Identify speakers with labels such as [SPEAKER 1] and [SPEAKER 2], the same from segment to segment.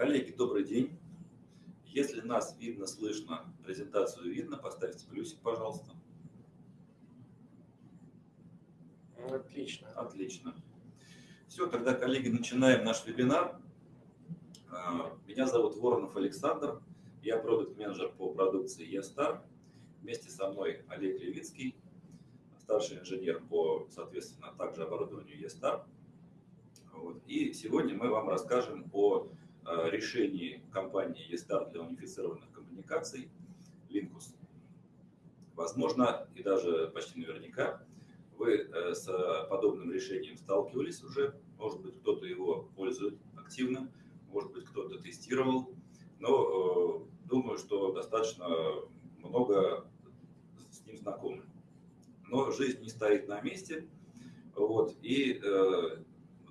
[SPEAKER 1] Коллеги, добрый день. Если нас видно, слышно, презентацию видно, поставьте плюсик, пожалуйста.
[SPEAKER 2] Отлично.
[SPEAKER 1] Отлично. Все, тогда, коллеги, начинаем наш вебинар. А, меня зовут Воронов Александр. Я продукт-менеджер по продукции eStar. Вместе со мной Олег Левицкий, старший инженер по, соответственно, также оборудованию eStar. Вот. И сегодня мы вам расскажем о решении компании eStart для унифицированных коммуникаций Linkus. Возможно, и даже почти наверняка, вы э, с подобным решением сталкивались уже. Может быть, кто-то его пользует активно, может быть, кто-то тестировал. Но э, думаю, что достаточно много с ним знакомы. Но жизнь не стоит на месте. Вот, и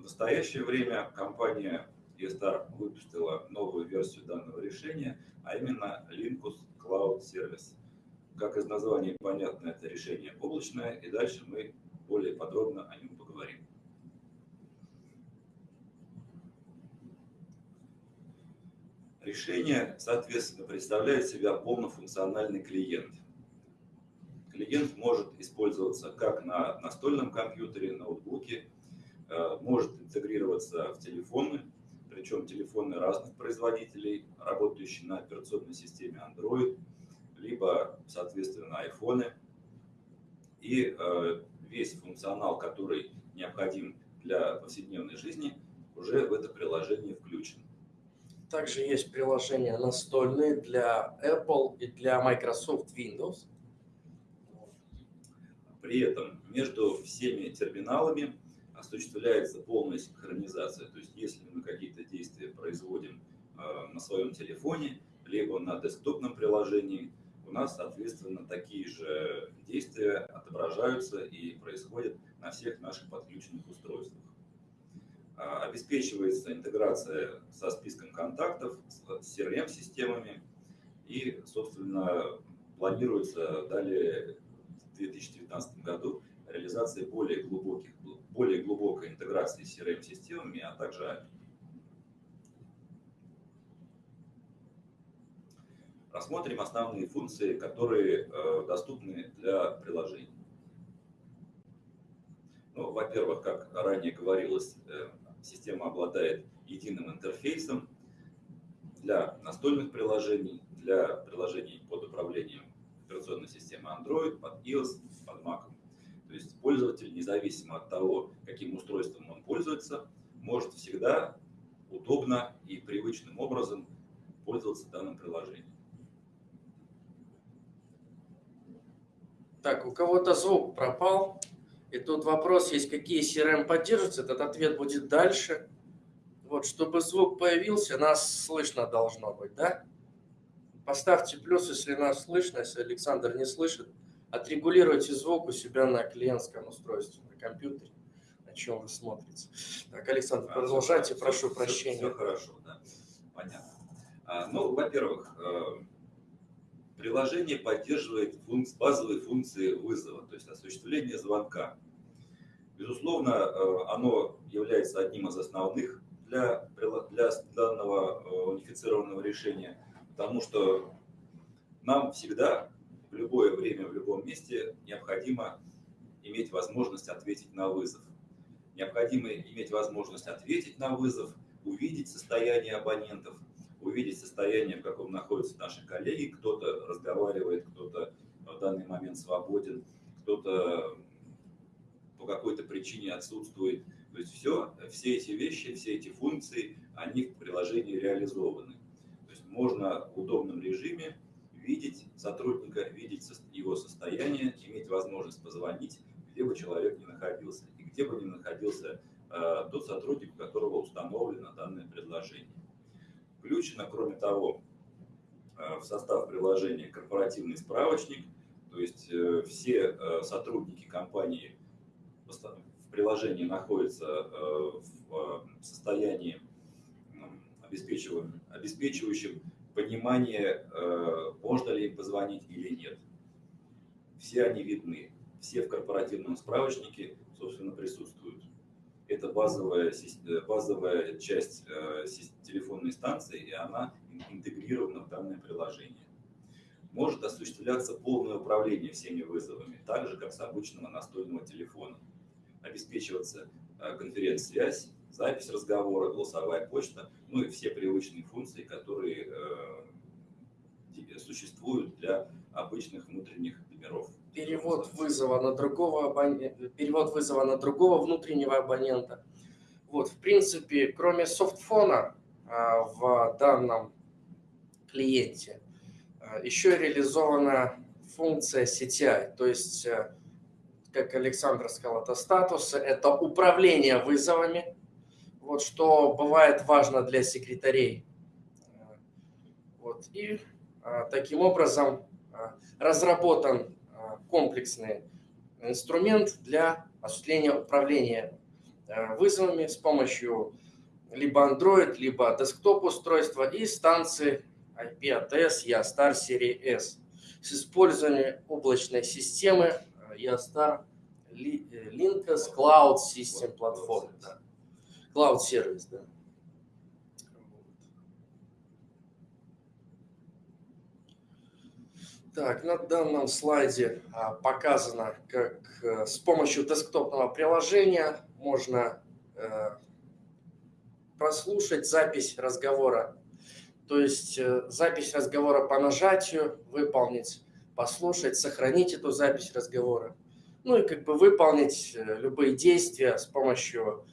[SPEAKER 1] в настоящее время компания eStar выпустила новую версию данного решения, а именно Linkus Cloud Service. Как из названия понятно, это решение облачное, и дальше мы более подробно о нем поговорим. Решение, соответственно, представляет себя полнофункциональный клиент. Клиент может использоваться как на настольном компьютере, ноутбуке, э, может интегрироваться в телефоны, причем телефоны разных производителей, работающие на операционной системе Android, либо, соответственно, айфоны. И э, весь функционал, который необходим для повседневной жизни, уже в это приложение включен.
[SPEAKER 2] Также есть приложения настольные для Apple и для Microsoft Windows.
[SPEAKER 1] При этом между всеми терминалами осуществляется полная синхронизация. То есть если мы какие-то действия производим э, на своем телефоне, либо на десктопном приложении, у нас, соответственно, такие же действия отображаются и происходят на всех наших подключенных устройствах. А, обеспечивается интеграция со списком контактов, с CRM-системами и, собственно, планируется далее в 2019 году реализация более глубоких более глубокой интеграции с CRM-системами, а также API. Рассмотрим основные функции, которые э, доступны для приложений. Ну, Во-первых, как ранее говорилось, э, система обладает единым интерфейсом для настольных приложений, для приложений под управлением операционной системы Android, под iOS, под Mac. То есть пользователь, независимо от того, каким устройством он пользуется, может всегда удобно и привычным образом пользоваться данным приложением.
[SPEAKER 2] Так, у кого-то звук пропал. И тут вопрос есть, какие CRM поддерживаются. Этот ответ будет дальше. Вот, чтобы звук появился, нас слышно должно быть, да? Поставьте плюс, если нас слышно, если Александр не слышит. Отрегулируйте звук у себя на клиентском устройстве, на компьютере, на чем вы смотрите. Так, Александр, а, продолжайте, все, прошу
[SPEAKER 1] все,
[SPEAKER 2] прощения.
[SPEAKER 1] Все, хорошо, да, понятно. А, ну, во-первых, э, приложение поддерживает функции, базовые функции вызова, то есть осуществление звонка. Безусловно, э, оно является одним из основных для, для данного э, унифицированного решения, потому что нам всегда в любое время, в любом месте необходимо иметь возможность ответить на вызов. Необходимо иметь возможность ответить на вызов, увидеть состояние абонентов, увидеть состояние, в каком находятся наши коллеги. Кто-то разговаривает, кто-то в данный момент свободен, кто-то по какой-то причине отсутствует. То есть все, все эти вещи, все эти функции, они в приложении реализованы. То есть можно в удобном режиме видеть сотрудника, видеть его состояние, иметь возможность позвонить, где бы человек ни находился, и где бы ни находился э, тот сотрудник, у которого установлено данное предложение. Включено, кроме того, э, в состав приложения корпоративный справочник, то есть э, все э, сотрудники компании в приложении находятся э, в э, состоянии обеспечивающим понимание, э, можно ли им позвонить или нет. Все они видны, все в корпоративном справочнике, собственно, присутствуют. это базовая, базовая часть телефонной станции, и она интегрирована в данное приложение. Может осуществляться полное управление всеми вызовами, так же, как с обычного настольного телефона. Обеспечиваться конференц-связь, запись разговора, голосовая почта, ну и все привычные функции, которые э, существуют для обычных внутренних номеров.
[SPEAKER 2] Перевод вызова на другого абонента, перевод вызова на другого внутреннего абонента. Вот, в принципе, кроме софтфона а, в данном клиенте, а, еще реализована функция CTI, то есть, э, как Александр сказал, это статусы, это управление вызовами, вот что бывает важно для секретарей. Вот. И а, таким образом а, разработан а, комплексный инструмент для осуществления управления а, вызовами с помощью либо Android, либо десктоп устройства и станции IP-ATS YASTAR серии S с использованием облачной системы YASTAR Linux Cloud System Platform. Да. Cloud сервис, да. Так, на данном слайде а, показано, как а, с помощью десктопного приложения можно а, прослушать запись разговора. То есть а, запись разговора по нажатию, выполнить, послушать, сохранить эту запись разговора. Ну и как бы выполнить любые действия с помощью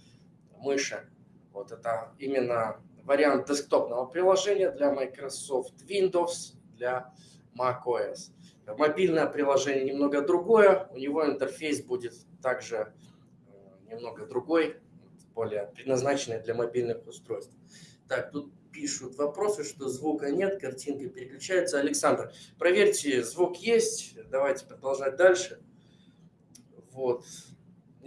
[SPEAKER 2] мыши. Вот это именно вариант десктопного приложения для Microsoft Windows, для macOS. Мобильное приложение немного другое, у него интерфейс будет также э, немного другой, более предназначенный для мобильных устройств. Так, тут пишут вопросы, что звука нет, картинка переключается. Александр, проверьте, звук есть, давайте продолжать дальше. Вот.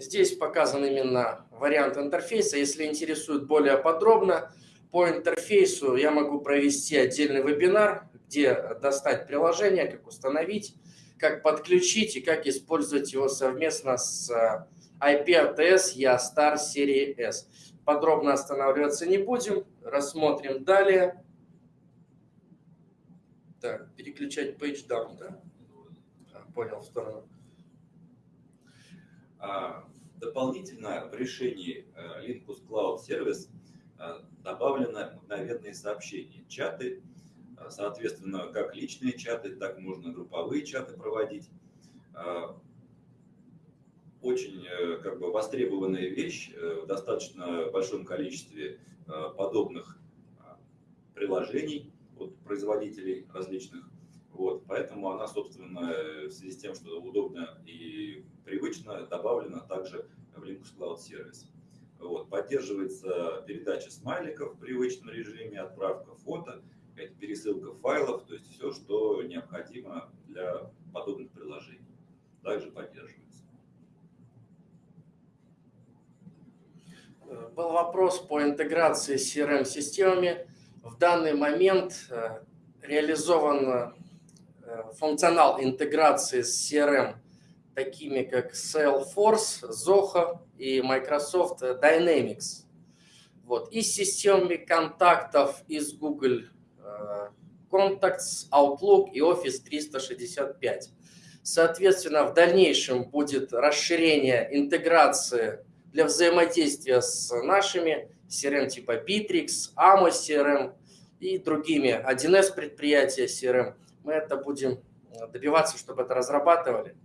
[SPEAKER 2] Здесь показан именно вариант интерфейса. Если интересует более подробно, по интерфейсу я могу провести отдельный вебинар, где достать приложение, как установить, как подключить и как использовать его совместно с IP-ATS YASTAR серии S. Подробно останавливаться не будем, рассмотрим далее. Так, переключать page down, да? А, понял, в сторону.
[SPEAKER 1] А, Дополнительно в решении э, Linkus Cloud Service э, добавлены мгновенные сообщения, чаты, э, соответственно, как личные чаты, так можно групповые чаты проводить. Очень как бы востребованная вещь в достаточно большом количестве подобных приложений от производителей различных. Вот, поэтому она, собственно, в связи с тем, что удобно и привычно, добавлена также в Linux Cloud Service. Вот, поддерживается передача смайликов в привычном режиме, отправка фото, пересылка файлов, то есть все, что необходимо для подобных приложений. Также поддерживается.
[SPEAKER 2] Был вопрос по интеграции с CRM-системами. В данный момент э, реализован Э, функционал интеграции с CRM, такими как Salesforce, Zoho и Microsoft Dynamics. Вот. И системами контактов из Google э, Contacts, Outlook и Office 365. Соответственно, в дальнейшем будет расширение интеграции для взаимодействия с нашими CRM типа Bittrex, Amos CRM и другими 1С предприятия CRM мы это будем э, добиваться, чтобы это разрабатывали.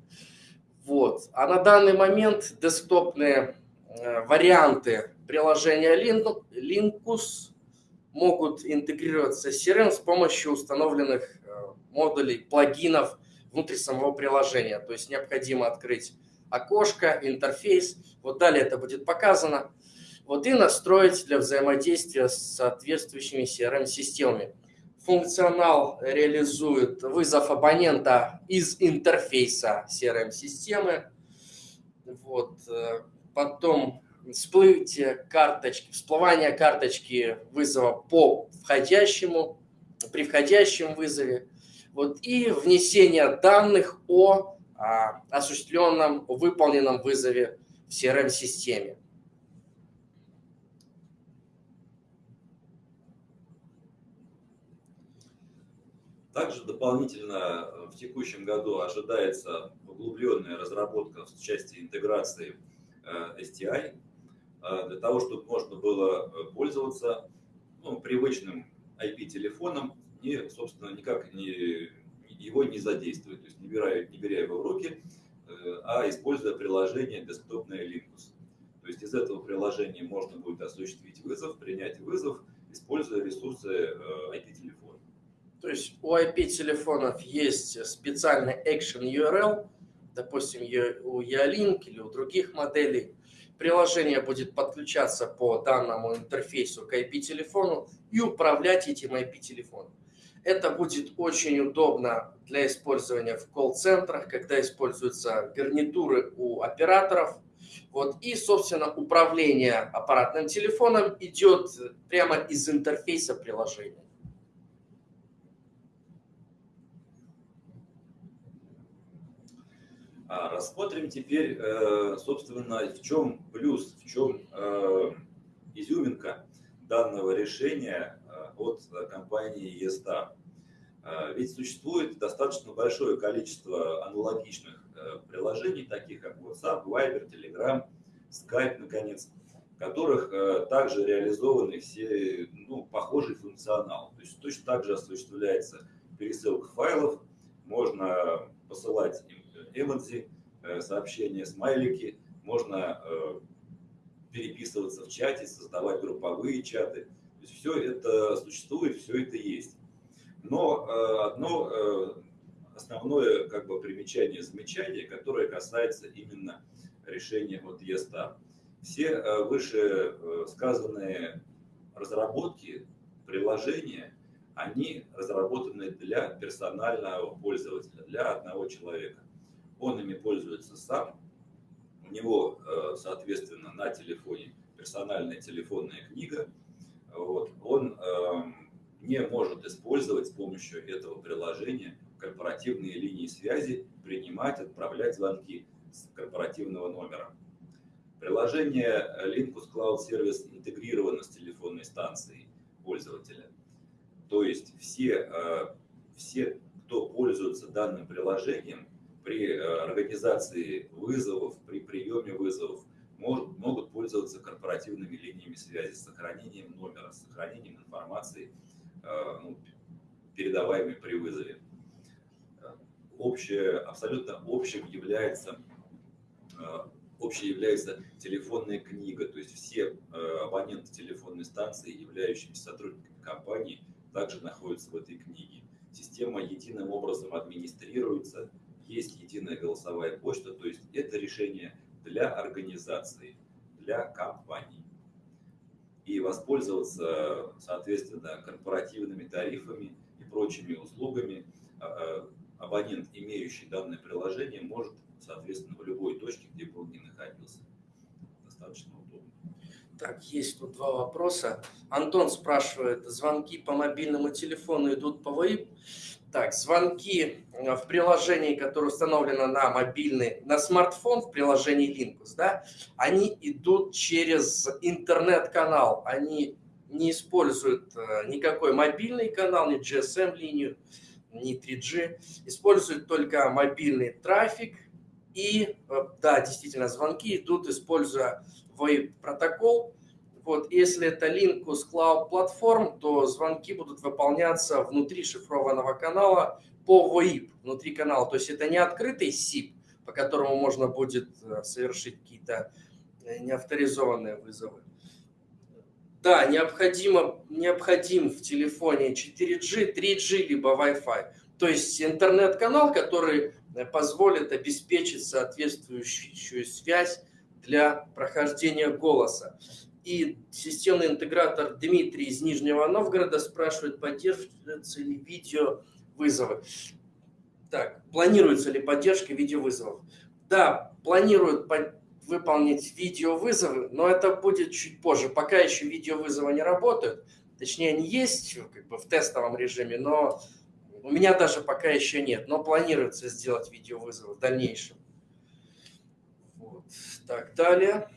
[SPEAKER 2] Вот. А на данный момент десктопные э, варианты приложения Linkus могут интегрироваться с CRM с помощью установленных э, модулей, плагинов внутри самого приложения. То есть необходимо открыть окошко, интерфейс. Вот далее это будет показано. Вот и настроить для взаимодействия с соответствующими CRM-системами функционал реализует вызов абонента из интерфейса CRM-системы. Вот. Э, потом всплытие карточки, всплывание карточки вызова по входящему, при входящем вызове. Вот, и внесение данных о а, осуществленном, выполненном вызове в CRM-системе.
[SPEAKER 1] Также дополнительно в текущем году ожидается углубленная разработка в части интеграции STI, для того, чтобы можно было пользоваться ну, привычным IP-телефоном и, собственно, никак не, его не задействовать, то есть не беря, не беря его в руки, э, а используя приложение десктопное Linux. То есть из этого приложения можно будет осуществить вызов, принять вызов, используя ресурсы IP-телефона.
[SPEAKER 2] То есть у IP-телефонов есть специальный Action URL, допустим, у Ялink или у других моделей, Приложение будет подключаться по данному интерфейсу к IP-телефону и управлять этим IP-телефоном. Это будет очень удобно для использования в колл-центрах, когда используются гарнитуры у операторов. Вот. И, собственно, управление аппаратным телефоном идет прямо из интерфейса приложения.
[SPEAKER 1] Рассмотрим теперь, э, собственно, в чем плюс, в чем э, изюминка данного решения э, от компании eStar. Ведь существует достаточно большое количество аналогичных приложений, таких как WhatsApp, Viber, Telegram, Skype, наконец, в которых также реализованы все ну, похожий функционал. То есть точно так же осуществляется пересылка файлов, можно посылать эмодзи, э, сообщения, смайлики, можно э, переписываться в чате, создавать групповые чаты. То есть все это существует, все это есть. Но э, одно основное как бы примечание, замечание, которое касается именно решения от ESTA. Все выше сказанные разработки, приложения, они разработаны для персонального пользователя, для одного человека он ими пользуется сам, у него, э, соответственно, на телефоне персональная телефонная книга, вот, он эм, не может использовать с помощью этого приложения корпоративные линии связи, принимать, отправлять звонки с корпоративного номера. Приложение Linkus Cloud Service интегрировано с телефонной станцией пользователя. То есть все, э, все, кто пользуется данным приложением, при э, организации вызовов, при приеме вызовов может, могут пользоваться корпоративными линиями связи с сохранением номера, с сохранением информации, э, ну, передаваемой при вызове. Общее, абсолютно общим является, э, общей является телефонная книга, то есть все абоненты телефонной станции, являющиеся сотрудниками компании, также находятся в этой книге. Система единым образом администрируется, есть единая голосовая почта, то есть это решение для организации, для компаний. И воспользоваться, соответственно, корпоративными тарифами и прочими услугами а, а, абонент, имеющий данное приложение, может, соответственно, в любой точке, где бы он ни находился. Достаточно удобно.
[SPEAKER 2] Так, есть тут два вопроса. Антон спрашивает, звонки по мобильному телефону идут по ВАИП? Так, звонки э, в приложении, которое установлено на мобильный, на смартфон в приложении Linkus, да, они идут через интернет-канал. Они не используют э, никакой мобильный канал, ни GSM-линию, ни 3G. Используют только мобильный трафик. И, э, да, действительно, звонки идут, используя VoIP-протокол, вот, если это Linkus Cloud Platform, то звонки будут выполняться внутри шифрованного канала по VoIP, внутри канала. То есть это не открытый SIP, по которому можно будет э, совершить какие-то э, неавторизованные вызовы. Да, необходимо, необходим в телефоне 4G, 3G, либо Wi-Fi. То есть интернет-канал, который э, позволит обеспечить соответствующую связь для прохождения голоса. И системный интегратор Дмитрий из Нижнего Новгорода спрашивает, поддерживаются ли видеовызовы. Так, планируется ли поддержка видеовызовов? Да, планируют выполнить видеовызовы, но это будет чуть позже. Пока еще видеовызовы не работают. Точнее, они есть как бы в тестовом режиме, но у меня даже пока еще нет. Но планируется сделать видеовызовы в дальнейшем. Вот. Так, далее.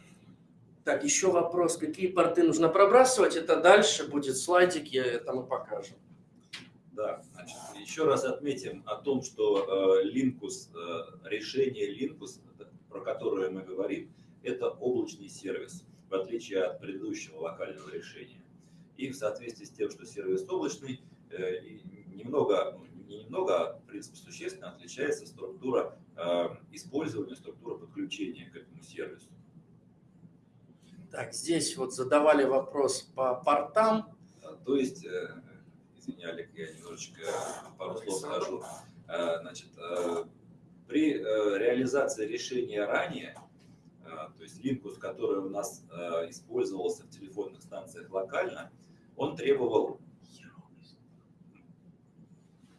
[SPEAKER 2] Так, еще вопрос, какие порты нужно пробрасывать? Это дальше будет слайдик, я это мы покажем.
[SPEAKER 1] Да, значит, еще раз отметим о том, что Linkus, решение Linkus, про которое мы говорим, это облачный сервис, в отличие от предыдущего локального решения. И в соответствии с тем, что сервис облачный, немного, ну, не немного, а в принципе существенно отличается структура использования, структура подключения к этому сервису.
[SPEAKER 2] Так, здесь вот задавали вопрос по портам.
[SPEAKER 1] То есть, э, извини, Олег, я немножечко пару слов скажу. Э, значит, э, при реализации решения ранее, то есть линкус, который у нас использовался в телефонных станциях локально, он требовал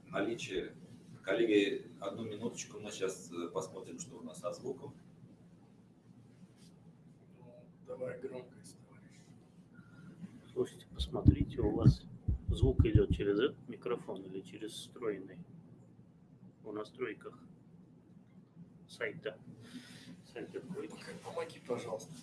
[SPEAKER 1] наличия... Коллеги, одну минуточку, мы сейчас посмотрим, что у нас со звуком.
[SPEAKER 2] Давай громкость, товарищ.
[SPEAKER 3] Слушайте, посмотрите, у вас звук идет через этот микрофон или через встроенный в настройках сайта.
[SPEAKER 2] Сайт откройте. Помоги, пожалуйста.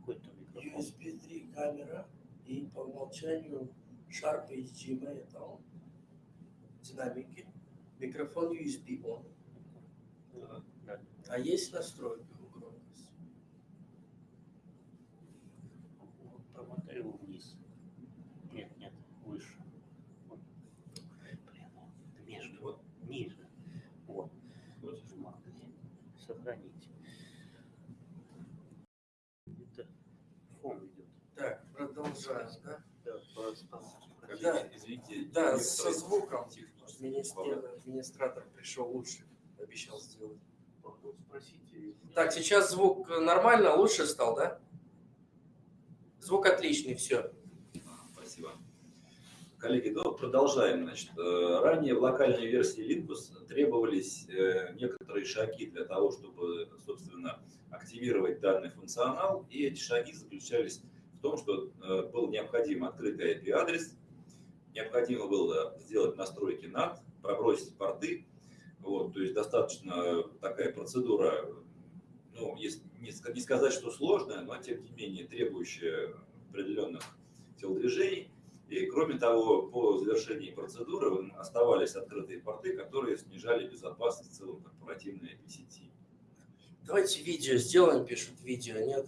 [SPEAKER 3] Какой-то микрофон.
[SPEAKER 2] USB 3 камера и по умолчанию Sharp HDMI это он. Динамики. Микрофон USB он. А есть настройка у громкости?
[SPEAKER 3] Вот, промотай его вниз. Нет, нет, выше. Вот. Блин, вот между, вот, ниже. Вот. Вот где? Сохранить. Это фон идет.
[SPEAKER 2] Так, продолжаем, да?
[SPEAKER 3] Да,
[SPEAKER 2] да, извините. Да, со звуком. Администратор пришел лучше, обещал сделать спросите. Так, сейчас звук нормально, лучше стал, да? Звук отличный, все.
[SPEAKER 1] Спасибо. Коллеги, ну, продолжаем. Значит, э, ранее в локальной версии Linux требовались э, некоторые шаги для того, чтобы, собственно, активировать данный функционал. И эти шаги заключались в том, что э, был необходим открытый IP-адрес, необходимо было сделать настройки NAT, пробросить порты, вот, то есть достаточно такая процедура, ну, если не сказать, что сложная, но тем не менее требующая определенных телодвижений. И кроме того, по завершении процедуры оставались открытые порты, которые снижали безопасность в целом корпоративной сети.
[SPEAKER 2] Давайте видео сделаем, пишут видео, нет?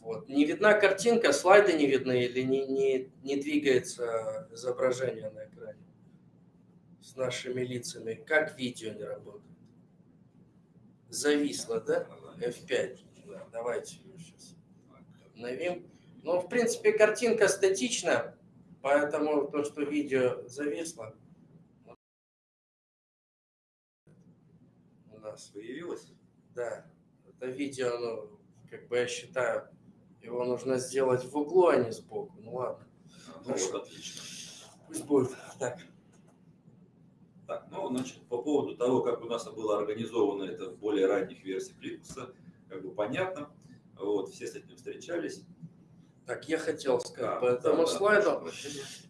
[SPEAKER 2] Вот. Не видна картинка, слайды не видны или не, не, не двигается изображение на экране? С нашими лицами, как видео не работает. Зависло, да? F5. Да, давайте ее сейчас обновим. Ну, в принципе, картинка статична, поэтому то, что видео зависло, у нас
[SPEAKER 1] появилось.
[SPEAKER 2] Да, это видео, ну, как бы я считаю, его нужно сделать в углу, а не сбоку. Ну ладно.
[SPEAKER 1] Ну, Хорошо. Вот, отлично.
[SPEAKER 2] Пусть будет так.
[SPEAKER 1] Так, ну, значит, по поводу того, как у нас было организовано это в более ранних версиях Linux, как бы понятно. Вот, все с этим встречались.
[SPEAKER 2] Так, я хотел сказать да, по этому да, слайду. Да,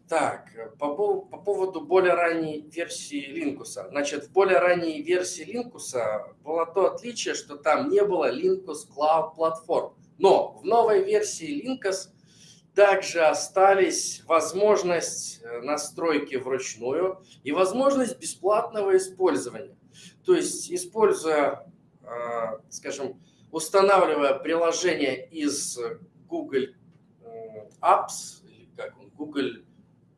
[SPEAKER 2] так, по, по поводу более ранней версии Linux. Значит, в более ранней версии Linux было то отличие, что там не было Linux Cloud Platform. Но в новой версии Linux также остались возможность э, настройки вручную и возможность бесплатного использования. То есть, используя, э, скажем, устанавливая приложение из Google Apps, или как он, Google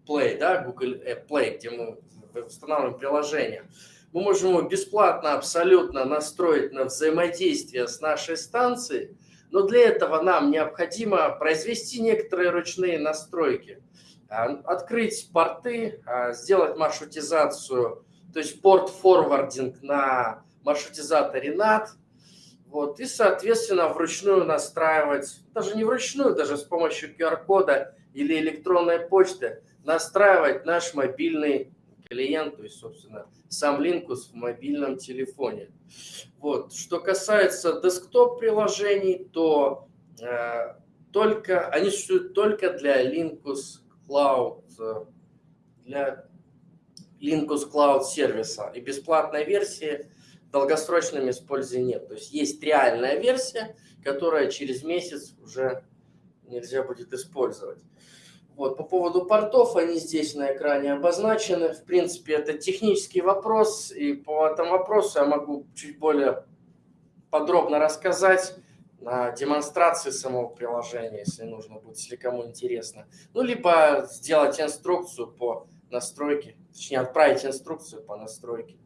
[SPEAKER 2] Play, да, Google Play, где мы устанавливаем приложение, мы можем его бесплатно абсолютно настроить на взаимодействие с нашей станцией, но для этого нам необходимо произвести некоторые ручные настройки, а, открыть порты, а, сделать маршрутизацию, то есть порт-форвардинг на маршрутизаторе NAT, вот, и, соответственно, вручную настраивать, даже не вручную, даже с помощью QR-кода или электронной почты, настраивать наш мобильный клиент, то есть, собственно, сам Linux в мобильном телефоне. Вот. Что касается десктоп-приложений, то э, только, они существуют только для Linux Cloud, для Linux Cloud сервиса. И бесплатной версии в долгосрочном нет. То есть есть реальная версия, которая через месяц уже нельзя будет использовать. Вот, по поводу портов, они здесь на экране обозначены. В принципе, это технический вопрос, и по этому вопросу я могу чуть более подробно рассказать на демонстрации самого приложения, если нужно будет, если кому интересно. Ну, либо сделать инструкцию по настройке, точнее, отправить инструкцию по настройке.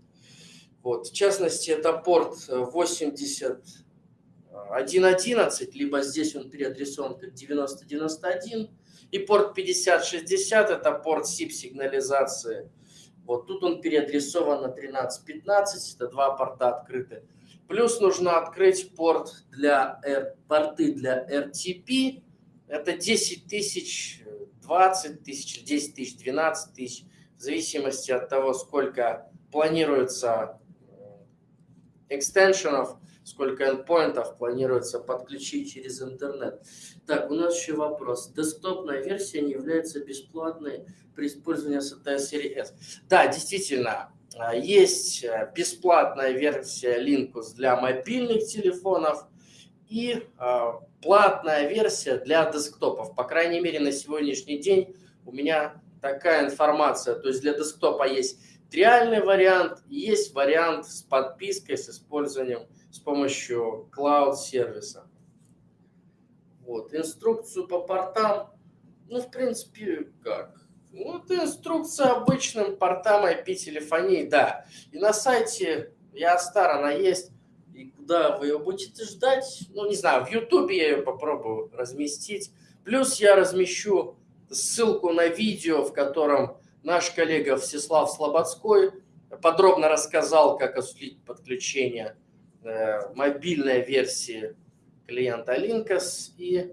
[SPEAKER 2] Вот, в частности, это порт 81.11, либо здесь он переадресован как 9091, и порт 5060 это порт SIP-сигнализации. Вот тут он переадресован на 1315, это два порта открыты. Плюс нужно открыть порт для R, порты для RTP. Это 10 тысяч, 20 тысяч, 10 тысяч, 12 тысяч, в зависимости от того, сколько планируется э, экстеншенов, сколько endpointов планируется подключить через интернет. Так, у нас еще вопрос. Десктопная версия не является бесплатной при использовании SATA серии S. Да, действительно, а, есть э, бесплатная версия Linux для мобильных телефонов и а, платная версия для десктопов. По крайней мере, на сегодняшний день у меня такая информация. То есть для десктопа есть реальный вариант, есть вариант с подпиской, с использованием, с помощью cloud-сервиса. Вот, инструкцию по портам, ну, в принципе, как? Это инструкция обычным портам IP-телефонии, да. И на сайте Ястар она есть. И куда вы ее будете ждать? Ну, не знаю, в Ютубе я ее попробую разместить. Плюс я размещу ссылку на видео, в котором наш коллега Всеслав Слободской подробно рассказал, как осуществить подключение э, мобильной версии клиента Linkus и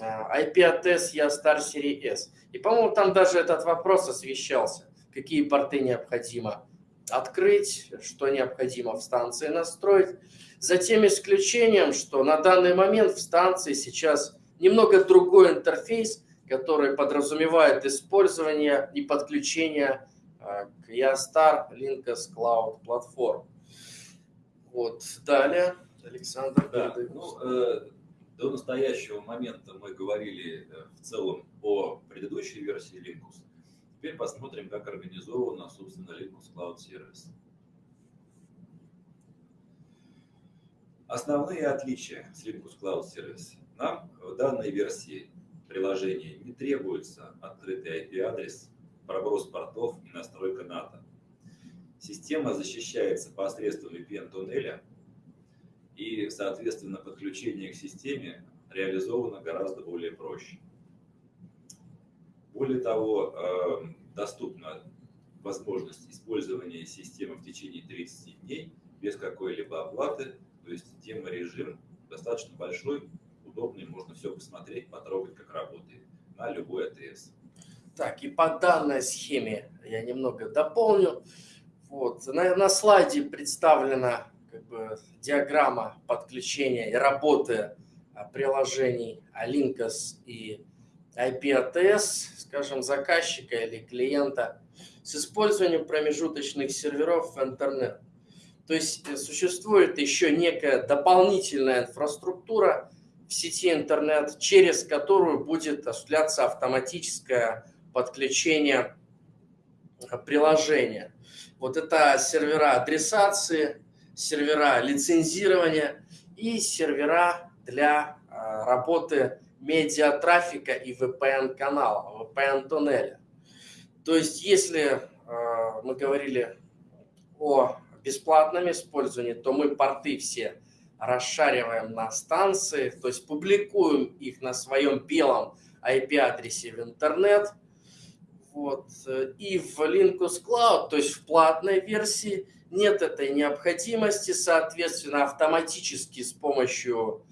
[SPEAKER 2] IP-ATS Ястар серии S. И, по-моему, там даже этот вопрос освещался, какие порты необходимо открыть, что необходимо в станции настроить. За тем исключением, что на данный момент в станции сейчас немного другой интерфейс, который подразумевает использование и подключение э, к Yastar Linkus Cloud платформ. Вот, далее, Александр.
[SPEAKER 1] Да, ну, э, до настоящего момента мы говорили э, в целом о предыдущей версии Linux. Теперь посмотрим, как организована, собственно, Linux Cloud Service. Основные отличия с Linux Cloud Service. Нам в данной версии приложения не требуется открытый IP-адрес, проброс портов и настройка НАТО. Система защищается посредством VPN-туннеля и, соответственно, подключение к системе реализовано гораздо более проще. Более того, эм, доступна возможность использования системы в течение 30 дней без какой-либо оплаты, то есть демо-режим достаточно большой, удобный, можно все посмотреть, потрогать, как работает на любой АТС.
[SPEAKER 2] Так, и по данной схеме я немного дополню. Вот, на, на слайде представлена как бы диаграмма подключения и работы а, приложений Alinkas и IP-ATS, скажем, заказчика или клиента с использованием промежуточных серверов в интернет. То есть э, существует еще некая дополнительная инфраструктура в сети интернет, через которую будет осуществляться автоматическое подключение а, приложения. Вот это сервера адресации, сервера лицензирования и сервера для а, работы медиатрафика и VPN-канала, VPN-туннеля. То есть, если а, мы говорили о бесплатном использовании, то мы порты все расшариваем на станции, то есть публикуем их на своем белом IP-адресе в интернет. Вот. И в Linux Cloud, то есть в платной версии, нет этой необходимости, соответственно, автоматически с помощью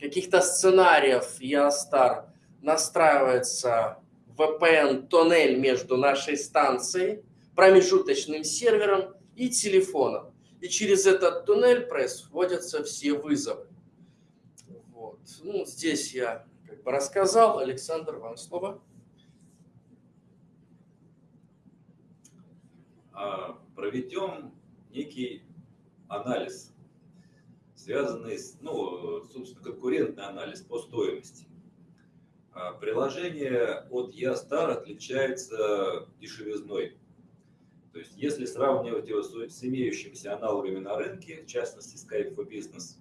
[SPEAKER 2] каких-то сценариев Ястар настраивается VPN-тоннель между нашей станцией, промежуточным сервером и телефоном. И через этот туннель происходятся все вызовы. Вот. Ну, здесь я как бы рассказал. Александр, вам слово.
[SPEAKER 1] Проведем некий анализ, связанный с, ну, собственно, конкурентный анализ по стоимости. А, Приложение от Ястар отличается дешевизной. То есть, если сравнивать его с имеющимися аналогами на рынке, в частности Skype for Business,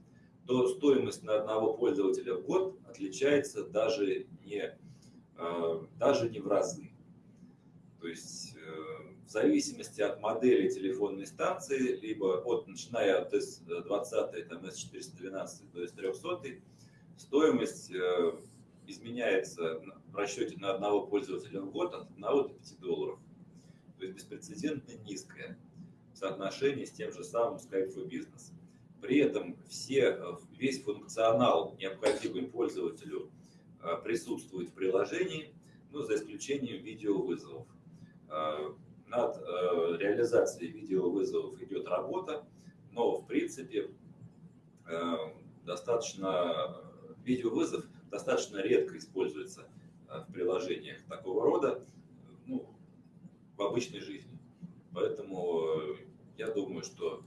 [SPEAKER 1] то стоимость на одного пользователя в год отличается даже не, э, даже не в разы. То есть э, в зависимости от модели телефонной станции, либо от, начиная от S20, там, S412 до S300, стоимость э, изменяется в расчете на одного пользователя в год от 1 до 5 долларов. То есть беспрецедентно низкое соотношение с тем же самым Skype for Business. При этом все, весь функционал, необходимый пользователю, э, присутствует в приложении, ну, за исключением видеовызовов. Э, над э, реализацией видеовызовов идет работа, но в принципе достаточно видеовызов достаточно редко используется в приложениях такого рода ну, в обычной жизни. Поэтому я думаю, что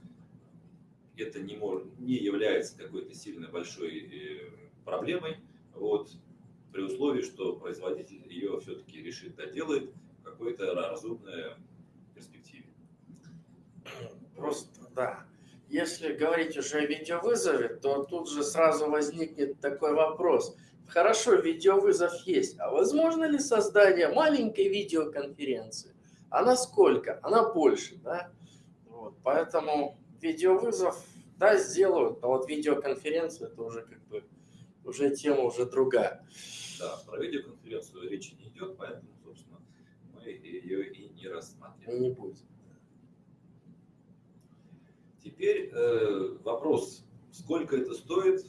[SPEAKER 1] это не, может, не является какой-то сильно большой э, проблемой, вот, при условии, что производитель ее все-таки решит какой-то разумной перспективе.
[SPEAKER 2] Просто, да. Если говорить уже о видеовызове, то тут же сразу возникнет такой вопрос. Хорошо, видеовызов есть, а возможно ли создание маленькой видеоконференции? А насколько? Она больше, да? Вот, поэтому видеовызов, да, сделают, а вот видеоконференцию это уже как бы уже тема уже другая.
[SPEAKER 1] Да, про видеоконференцию речи не идет, поэтому, собственно, мы ее и не рассматриваем.
[SPEAKER 2] Не будет.
[SPEAKER 1] Теперь э, вопрос, сколько это стоит,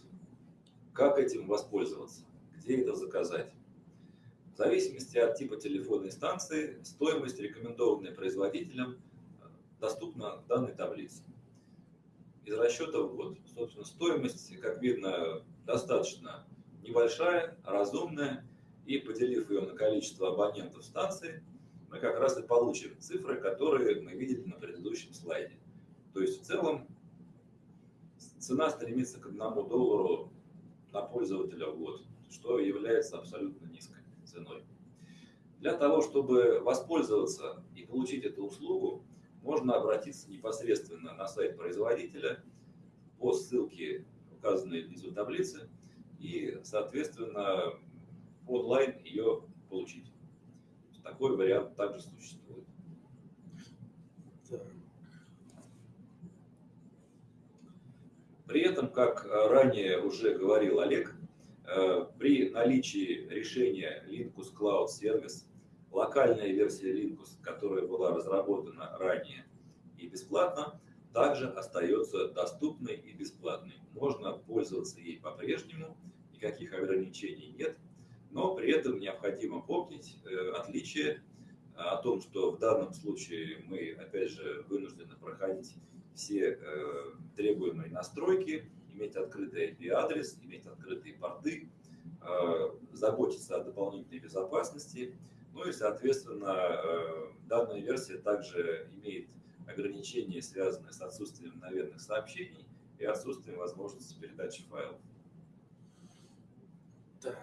[SPEAKER 1] как этим воспользоваться, где это заказать. В зависимости от типа телефонной станции, стоимость, рекомендованная производителем, доступна в данной таблице. Из расчета в год. Собственно, стоимость, как видно, достаточно небольшая, разумная, и поделив ее на количество абонентов станции, мы как раз и получим цифры, которые мы видели на предыдущем слайде. То есть в целом цена стремится к одному доллару на пользователя в год, что является абсолютно низкой ценой. Для того, чтобы воспользоваться и получить эту услугу, можно обратиться непосредственно на сайт производителя по ссылке, указанной внизу таблицы, и, соответственно, онлайн ее получить. Такой вариант также существует. При этом, как ранее уже говорил Олег, э, при наличии решения Linkus Cloud Service локальная версия Linux, которая была разработана ранее и бесплатно, также остается доступной и бесплатной. Можно пользоваться ей по-прежнему, никаких ограничений нет, но при этом необходимо помнить э, отличие э, о том, что в данном случае мы, опять же, вынуждены проходить все э, требуемые настройки, иметь открытый IP-адрес, иметь открытые порты, заботиться о дополнительной безопасности, ну и, соответственно, э, данная версия также имеет ограничения, связанные с отсутствием мгновенных сообщений и отсутствием возможности передачи файлов.
[SPEAKER 2] Так,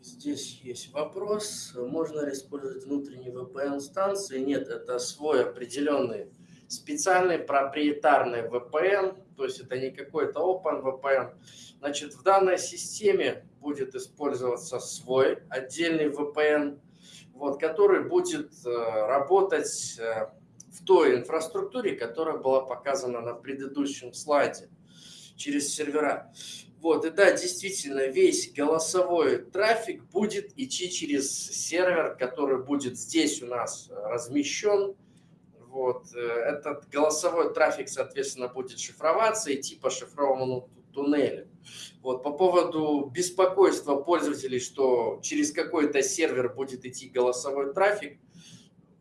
[SPEAKER 2] здесь есть вопрос. Можно ли использовать внутренние VPN-станции? Нет, это свой определенный специальный проприетарный VPN, то есть это не какой-то Open VPN. Значит, в данной системе будет использоваться свой отдельный VPN, вот, который будет э, работать э, в той инфраструктуре, которая была показана на предыдущем слайде через сервера. Вот, и да, действительно, весь голосовой трафик будет идти через сервер, который будет здесь у нас размещен. Вот, э, этот голосовой трафик, соответственно, будет шифроваться, идти по шифрованному туннелю. Вот, по поводу беспокойства пользователей, что через какой-то сервер будет идти голосовой трафик,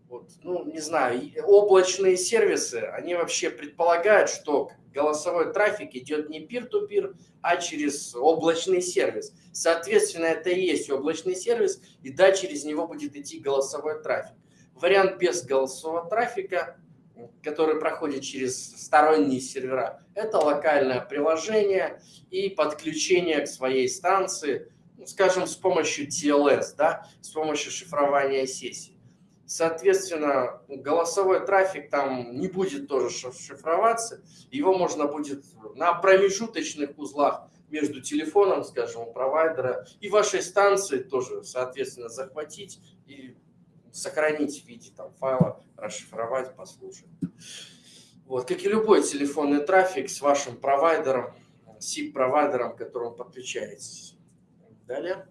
[SPEAKER 2] вот, ну, не знаю, облачные сервисы, они вообще предполагают, что голосовой трафик идет не peer-to-peer, а через облачный сервис. Соответственно, это и есть облачный сервис, и да, через него будет идти голосовой трафик. Вариант без голосового трафика который проходит через сторонние сервера, это локальное приложение и подключение к своей станции, ну, скажем, с помощью TLS, да, с помощью шифрования сессий. Соответственно, голосовой трафик там не будет тоже шифроваться. Его можно будет на промежуточных узлах между телефоном, скажем, у провайдера и вашей станцией тоже, соответственно, захватить и сохранить в виде там, файла, расшифровать, послушать. Вот, как и любой телефонный трафик с вашим провайдером, SIP-провайдером, к которому подключаетесь. Далее.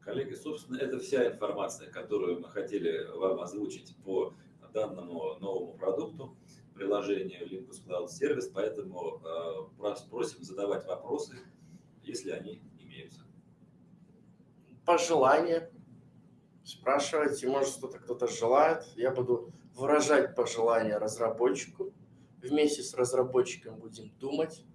[SPEAKER 1] Коллеги, собственно, это вся информация, которую мы хотели вам озвучить по данному новому продукту, приложению Limbus Cloud Service, поэтому э, просим задавать вопросы, если они имеются.
[SPEAKER 2] Пожелания. Спрашивайте, может что-то кто-то желает. Я буду выражать пожелания разработчику. Вместе с разработчиком будем думать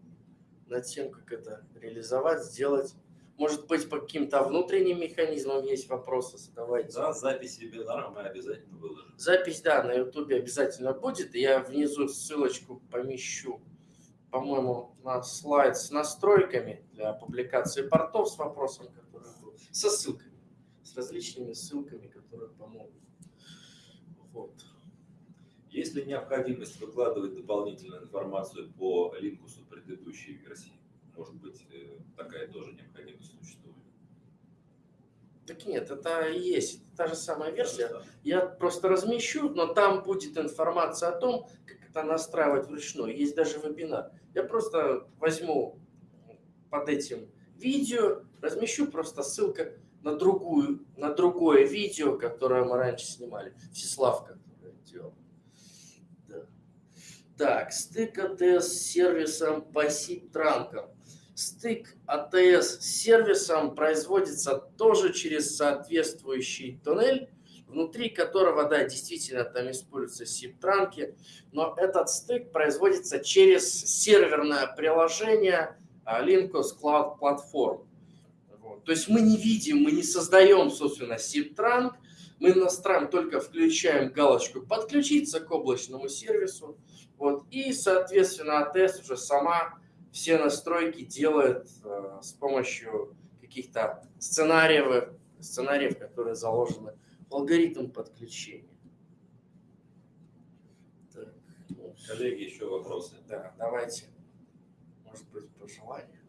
[SPEAKER 2] над тем, как это реализовать, сделать. Может быть, по каким-то внутренним механизмам есть вопросы, задавайте.
[SPEAKER 1] Да, запись вебинара мы обязательно выложим.
[SPEAKER 2] Запись, да, на ютубе обязательно будет. Я внизу ссылочку помещу, по-моему, на слайд с настройками для публикации портов с вопросом, который был, со ссылками, с различными ссылками, которые помогут. Вот.
[SPEAKER 1] Есть ли необходимость выкладывать дополнительную информацию по линкусу предыдущей версии? Может быть, э, такая тоже необходимость существует?
[SPEAKER 2] Так нет, это и есть та же самая версия. Я просто размещу, но там будет информация о том, как это настраивать вручную. Есть даже вебинар. Я просто возьму под этим видео, размещу просто ссылка на другую, на другое видео, которое мы раньше снимали. Всеславка, которое делал. Так, стык АТС с сервисом по SIP-транкам. Стык АТС с сервисом производится тоже через соответствующий туннель, внутри которого, да, действительно там используются SIP-транки, но этот стык производится через серверное приложение Linkus Cloud Platform. То есть мы не видим, мы не создаем, собственно, SIP-транк, мы настраиваем, только включаем галочку «Подключиться к облачному сервису», вот. И, соответственно, АТС уже сама все настройки делает э, с помощью каких-то сценариев, сценариев, которые заложены в алгоритм подключения.
[SPEAKER 1] Так. Ну, Коллеги, еще вопросы?
[SPEAKER 2] Да, давайте. Может быть, пожелания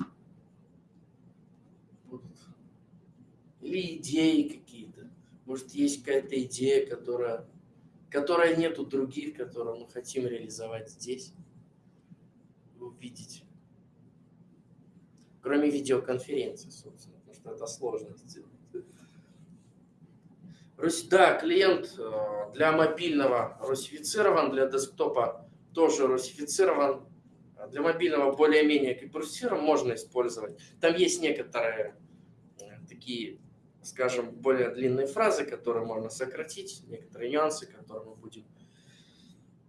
[SPEAKER 2] Или идеи какие-то. Может, есть какая-то идея, которая которой нету других, которые мы хотим реализовать здесь, увидеть. Кроме видеоконференции, собственно, потому что это сложно сделать. Да, клиент э, для мобильного русифицирован, для десктопа тоже русифицирован. Для мобильного более-менее кипрусирован можно использовать. Там есть некоторые э, такие скажем, более длинные фразы, которые можно сократить, некоторые нюансы, которые мы будем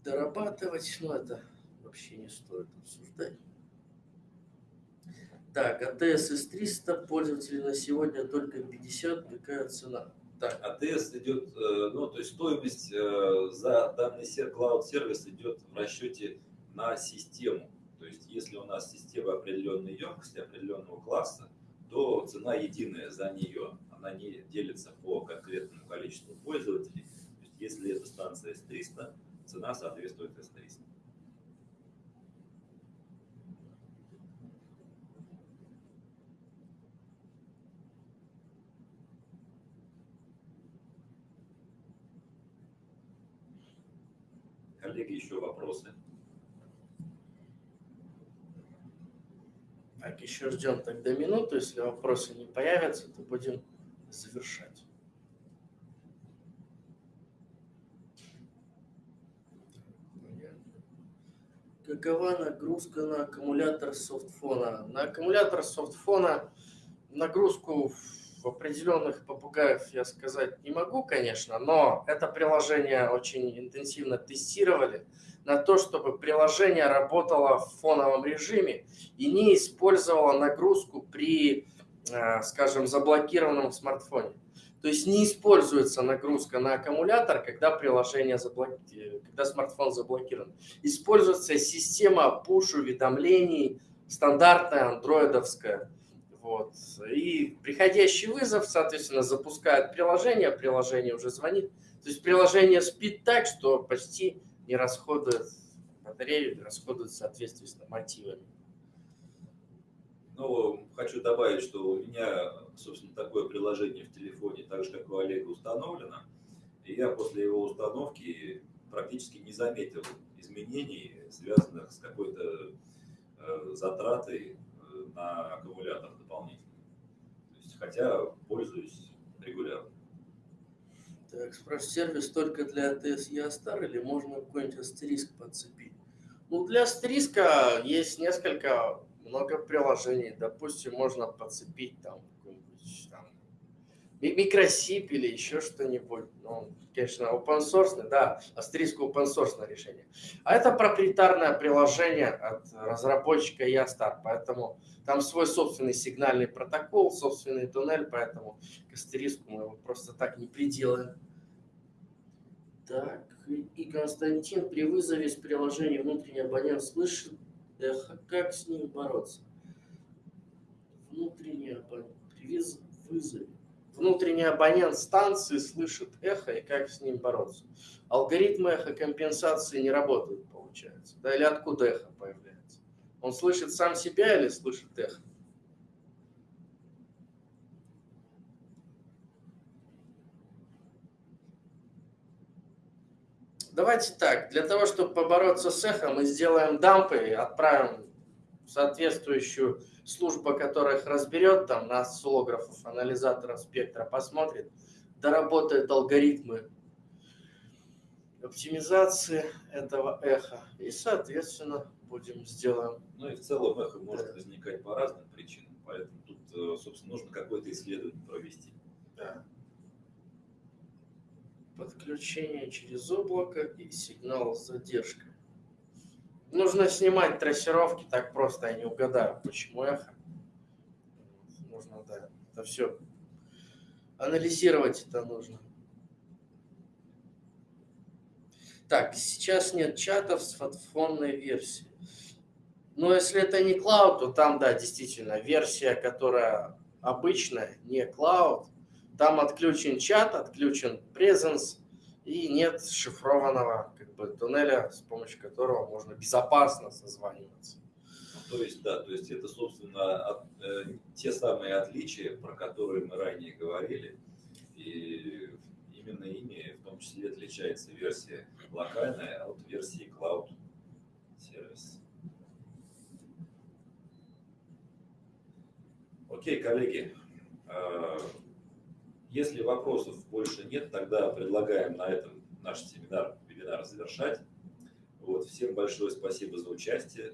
[SPEAKER 2] дорабатывать, но это вообще не стоит обсуждать. Так, АТС S300 пользователи на сегодня только 50, какая цена?
[SPEAKER 1] Так. АТС идет, э, ну, то есть стоимость э, за данный Cloud сервис идет в расчете на систему. То есть если у нас система определенной емкости, определенного класса, то цена единая за нее она не делится по конкретному количеству пользователей. То есть, если это станция S300, цена соответствует S300. Коллеги, еще вопросы?
[SPEAKER 2] Так, еще ждем тогда минуту. Если вопросы не появятся, то будем завершать. Какова нагрузка на аккумулятор софтфона? На аккумулятор софтфона нагрузку в определенных попугаев я сказать не могу, конечно, но это приложение очень интенсивно тестировали на то, чтобы приложение работало в фоновом режиме и не использовало нагрузку при скажем, заблокированном смартфоне. То есть не используется нагрузка на аккумулятор, когда приложение заблоки... когда смартфон заблокирован. Используется система push-уведомлений, стандартная андроидовская. Вот. И приходящий вызов, соответственно, запускает приложение, приложение уже звонит. То есть приложение спит так, что почти не расходует батарею, расходует в соответствии с нормативами.
[SPEAKER 1] Ну, хочу добавить, что у меня, собственно, такое приложение в телефоне, так же, как у Олега, установлено. И я после его установки практически не заметил изменений, связанных с какой-то э, затратой э, на аккумулятор дополнительно. То есть, хотя пользуюсь регулярно.
[SPEAKER 2] Так, спрашиваю, сервис только для ATS Ястар или можно какой-нибудь астериск подцепить? Ну, для астериска есть несколько много приложений. Допустим, можно подцепить там какой-нибудь там микросип или еще что-нибудь. Ну, конечно, open source, да, астериск open source решение. А это проприетарное приложение от разработчика Ястар, поэтому там свой собственный сигнальный протокол, собственный туннель, поэтому к астериску мы его просто так не приделаем. Так, и Константин при вызове с приложения внутренний абонент слышит эхо. Как с ним бороться? Внутренний абонент при. Внутренний абонент станции слышит эхо и как с ним бороться. Алгоритмы эхокомпенсации не работают, получается. Да, или откуда эхо появляется? Он слышит сам себя или слышит эхо? Давайте так, для того, чтобы побороться с эхом, мы сделаем дампы и отправим в соответствующую службу, которая их разберет, там, на осциллографов, анализаторов спектра, посмотрит, доработает алгоритмы оптимизации этого эха. И, соответственно, будем сделаем.
[SPEAKER 1] Ну и в целом эхо может возникать по разным причинам, поэтому тут, э, собственно, нужно какое-то исследование провести.
[SPEAKER 2] Да подключение через облако и сигнал с задержкой. Нужно снимать трассировки, так просто я не угадаю, почему эхо. Нужно, да, это все анализировать это нужно. Так, сейчас нет чатов с фотофонной версией. Но если это не клауд, то там, да, действительно, версия, которая обычная, не клауд, там отключен чат, отключен презенс, и нет шифрованного как бы, туннеля, с помощью которого можно безопасно созваниваться.
[SPEAKER 1] То есть, да, то есть это, собственно, от, э, те самые отличия, про которые мы ранее говорили, и именно ими в том числе отличается версия локальная от версии Cloud Service. Окей, коллеги, э, если вопросов больше нет, тогда предлагаем на этом наш семинар, вебинар завершать. Вот, всем большое спасибо за участие.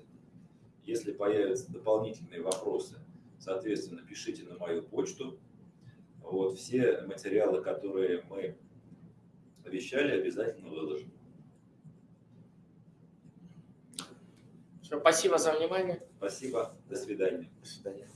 [SPEAKER 1] Если появятся дополнительные вопросы, соответственно, пишите на мою почту. Вот, все материалы, которые мы обещали, обязательно выложим.
[SPEAKER 2] Все, спасибо за внимание.
[SPEAKER 1] Спасибо. До свидания.
[SPEAKER 2] До свидания.